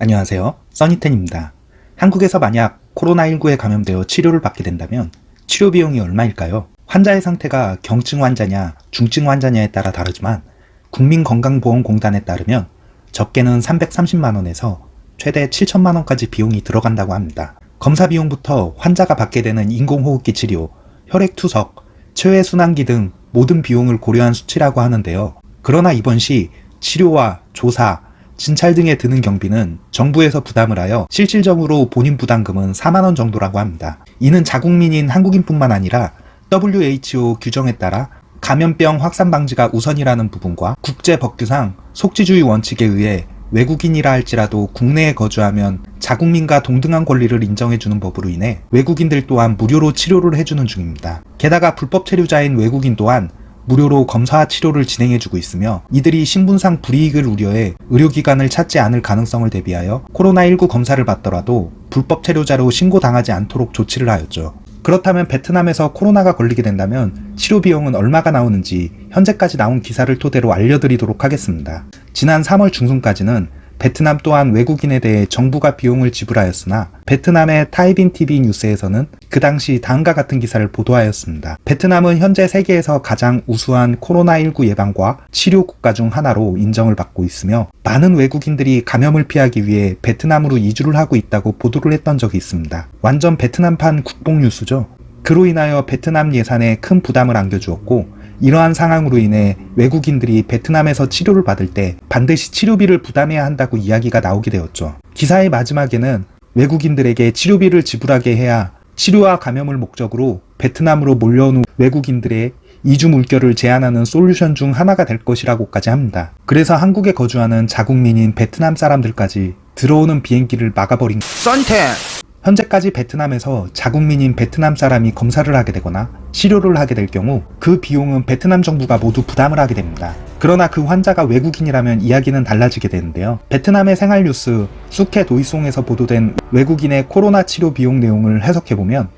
안녕하세요. 써니텐입니다. 한국에서 만약 코로나19에 감염되어 치료를 받게 된다면 치료 비용이 얼마일까요? 환자의 상태가 경증 환자냐 중증 환자냐에 따라 다르지만 국민건강보험공단에 따르면 적게는 330만원에서 최대 7천만원까지 비용이 들어간다고 합니다. 검사 비용부터 환자가 받게 되는 인공호흡기 치료, 혈액투석, 체외순환기 등 모든 비용을 고려한 수치라고 하는데요. 그러나 이번 시 치료와 조사, 진찰 등에 드는 경비는 정부에서 부담을 하여 실질적으로 본인 부담금은 4만원 정도라고 합니다. 이는 자국민인 한국인뿐만 아니라 WHO 규정에 따라 감염병 확산 방지가 우선이라는 부분과 국제 법규상 속지주의 원칙에 의해 외국인이라 할지라도 국내에 거주하면 자국민과 동등한 권리를 인정해주는 법으로 인해 외국인들 또한 무료로 치료를 해주는 중입니다. 게다가 불법 체류자인 외국인 또한 무료로 검사 치료를 진행해주고 있으며 이들이 신분상 불이익을 우려해 의료기관을 찾지 않을 가능성을 대비하여 코로나19 검사를 받더라도 불법 체류자로 신고당하지 않도록 조치를 하였죠. 그렇다면 베트남에서 코로나가 걸리게 된다면 치료 비용은 얼마가 나오는지 현재까지 나온 기사를 토대로 알려드리도록 하겠습니다. 지난 3월 중순까지는 베트남 또한 외국인에 대해 정부가 비용을 지불하였으나 베트남의 타이빈 TV 뉴스에서는 그 당시 다음과 같은 기사를 보도하였습니다. 베트남은 현재 세계에서 가장 우수한 코로나19 예방과 치료 국가 중 하나로 인정을 받고 있으며 많은 외국인들이 감염을 피하기 위해 베트남으로 이주를 하고 있다고 보도를 했던 적이 있습니다. 완전 베트남판 국뽕 뉴스죠. 그로 인하여 베트남 예산에 큰 부담을 안겨주었고 이러한 상황으로 인해 외국인들이 베트남에서 치료를 받을 때 반드시 치료비를 부담해야 한다고 이야기가 나오게 되었죠. 기사의 마지막에는 외국인들에게 치료비를 지불하게 해야 치료와 감염을 목적으로 베트남으로 몰려온 외국인들의 이주 물결을 제한하는 솔루션 중 하나가 될 것이라고까지 합니다. 그래서 한국에 거주하는 자국민인 베트남 사람들까지 들어오는 비행기를 막아버린 썬텐 현재까지 베트남에서 자국민인 베트남 사람이 검사를 하게 되거나 치료를 하게 될 경우 그 비용은 베트남 정부가 모두 부담을 하게 됩니다. 그러나 그 환자가 외국인이라면 이야기는 달라지게 되는데요. 베트남의 생활뉴스 수케 도이송에서 보도된 외국인의 코로나 치료 비용 내용을 해석해보면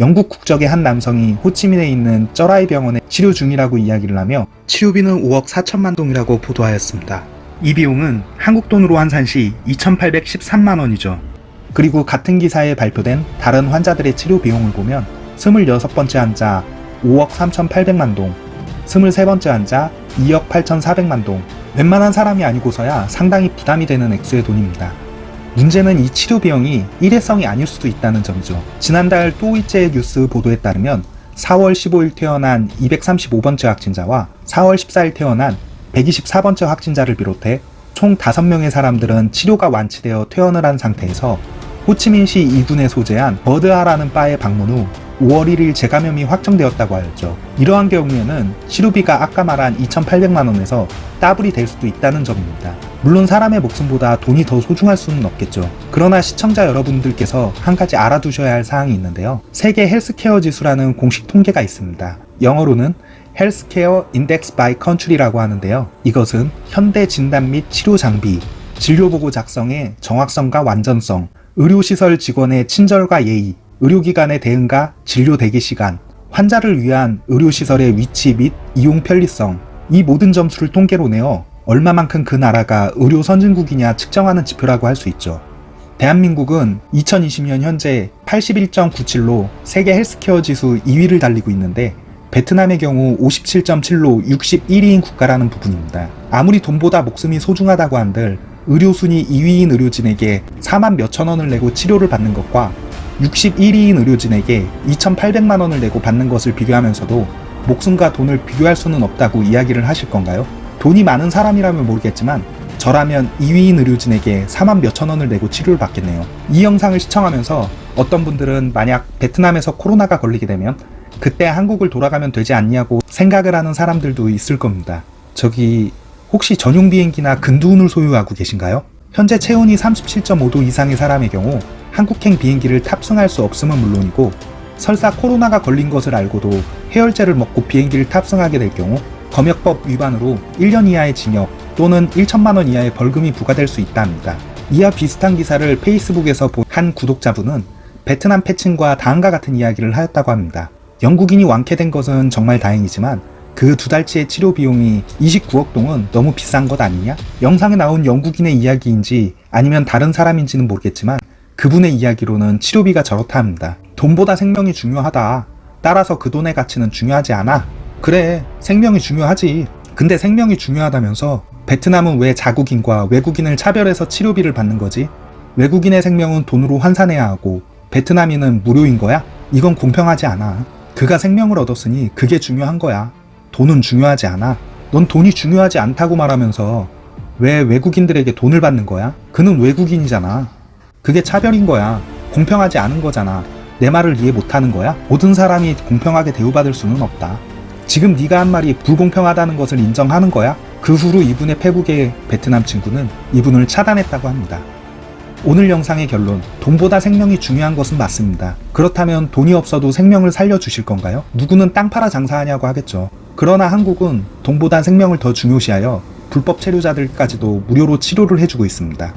영국 국적의 한 남성이 호치민에 있는 쩌라이 병원에 치료 중이라고 이야기를 하며 치료비는 5억 4천만 동이라고 보도하였습니다. 이 비용은 한국 돈으로 환산 시 2,813만 원이죠. 그리고 같은 기사에 발표된 다른 환자들의 치료 비용을 보면 26번째 환자 5억 3,800만 동, 23번째 환자 2억 8,400만 동, 웬만한 사람이 아니고서야 상당히 부담이 되는 액수의 돈입니다. 문제는 이 치료 비용이 일회성이 아닐 수도 있다는 점이죠. 지난달 또이째 뉴스 보도에 따르면 4월 15일 태어난 235번째 확진자와 4월 14일 태어난 124번째 확진자를 비롯해 총 5명의 사람들은 치료가 완치되어 퇴원을 한 상태에서 호치민시 2군에 소재한 버드하라는 바에 방문 후 5월 1일 재감염이 확정되었다고 하였죠. 이러한 경우에는 치료비가 아까 말한 2,800만원에서 따블이 될 수도 있다는 점입니다. 물론 사람의 목숨보다 돈이 더 소중할 수는 없겠죠. 그러나 시청자 여러분들께서 한 가지 알아두셔야 할 사항이 있는데요. 세계 헬스케어 지수라는 공식 통계가 있습니다. 영어로는 Health Care Index by Country라고 하는데요. 이것은 현대 진단 및 치료 장비, 진료보고 작성의 정확성과 완전성, 의료시설 직원의 친절과 예의, 의료기관의 대응과 진료 대기 시간, 환자를 위한 의료시설의 위치 및 이용 편리성, 이 모든 점수를 통계로 내어 얼마만큼 그 나라가 의료 선진국이냐 측정하는 지표라고 할 수 있죠. 대한민국은 2020년 현재 81.97로 세계 헬스케어 지수 2위를 달리고 있는데 베트남의 경우 57.7로 61위인 국가라는 부분입니다. 아무리 돈보다 목숨이 소중하다고 한들 의료순위 2위인 의료진에게 4만 몇천 원을 내고 치료를 받는 것과 61위인 의료진에게 2,800만 원을 내고 받는 것을 비교하면서도 목숨과 돈을 비교할 수는 없다고 이야기를 하실 건가요? 돈이 많은 사람이라면 모르겠지만 저라면 2위인 의료진에게 4만 몇천 원을 내고 치료를 받겠네요. 이 영상을 시청하면서 어떤 분들은 만약 베트남에서 코로나가 걸리게 되면 그때 한국을 돌아가면 되지 않냐고 생각을 하는 사람들도 있을 겁니다. 저기 혹시 전용 비행기나 근두운을 소유하고 계신가요? 현재 체온이 37.5도 이상의 사람의 경우 한국행 비행기를 탑승할 수 없음은 물론이고 설사 코로나가 걸린 것을 알고도 해열제를 먹고 비행기를 탑승하게 될 경우 검역법 위반으로 1년 이하의 징역 또는 1천만원 이하의 벌금이 부과될 수 있다 합니다. 이와 비슷한 기사를 페이스북에서 본 한 구독자분은 베트남 패친과 다음과 같은 이야기를 하였다고 합니다. 영국인이 완쾌된 것은 정말 다행이지만 그 두 달치의 치료 비용이 29억 동은 너무 비싼 것 아니냐? 영상에 나온 영국인의 이야기인지 아니면 다른 사람인지는 모르겠지만 그분의 이야기로는 치료비가 저렇다 합니다. 돈보다 생명이 중요하다. 따라서 그 돈의 가치는 중요하지 않아. 그래, 생명이 중요하지. 근데 생명이 중요하다면서 베트남은 왜 자국인과 외국인을 차별해서 치료비를 받는 거지? 외국인의 생명은 돈으로 환산해야 하고 베트남인은 무료인 거야? 이건 공평하지 않아. 그가 생명을 얻었으니 그게 중요한 거야. 돈은 중요하지 않아. 넌 돈이 중요하지 않다고 말하면서 왜 외국인들에게 돈을 받는 거야? 그는 외국인이잖아. 그게 차별인 거야. 공평하지 않은 거잖아. 내 말을 이해 못하는 거야? 모든 사람이 공평하게 대우받을 수는 없다. 지금 네가 한 말이 불공평하다는 것을 인정하는 거야? 그 후로 이분의 페북의 베트남 친구는 이분을 차단했다고 합니다. 오늘 영상의 결론, 돈보다 생명이 중요한 것은 맞습니다. 그렇다면 돈이 없어도 생명을 살려주실 건가요? 누구는 땅 팔아 장사하냐고 하겠죠. 그러나 한국은 돈보다 생명을 더 중요시하여 불법 체류자들까지도 무료로 치료를 해주고 있습니다.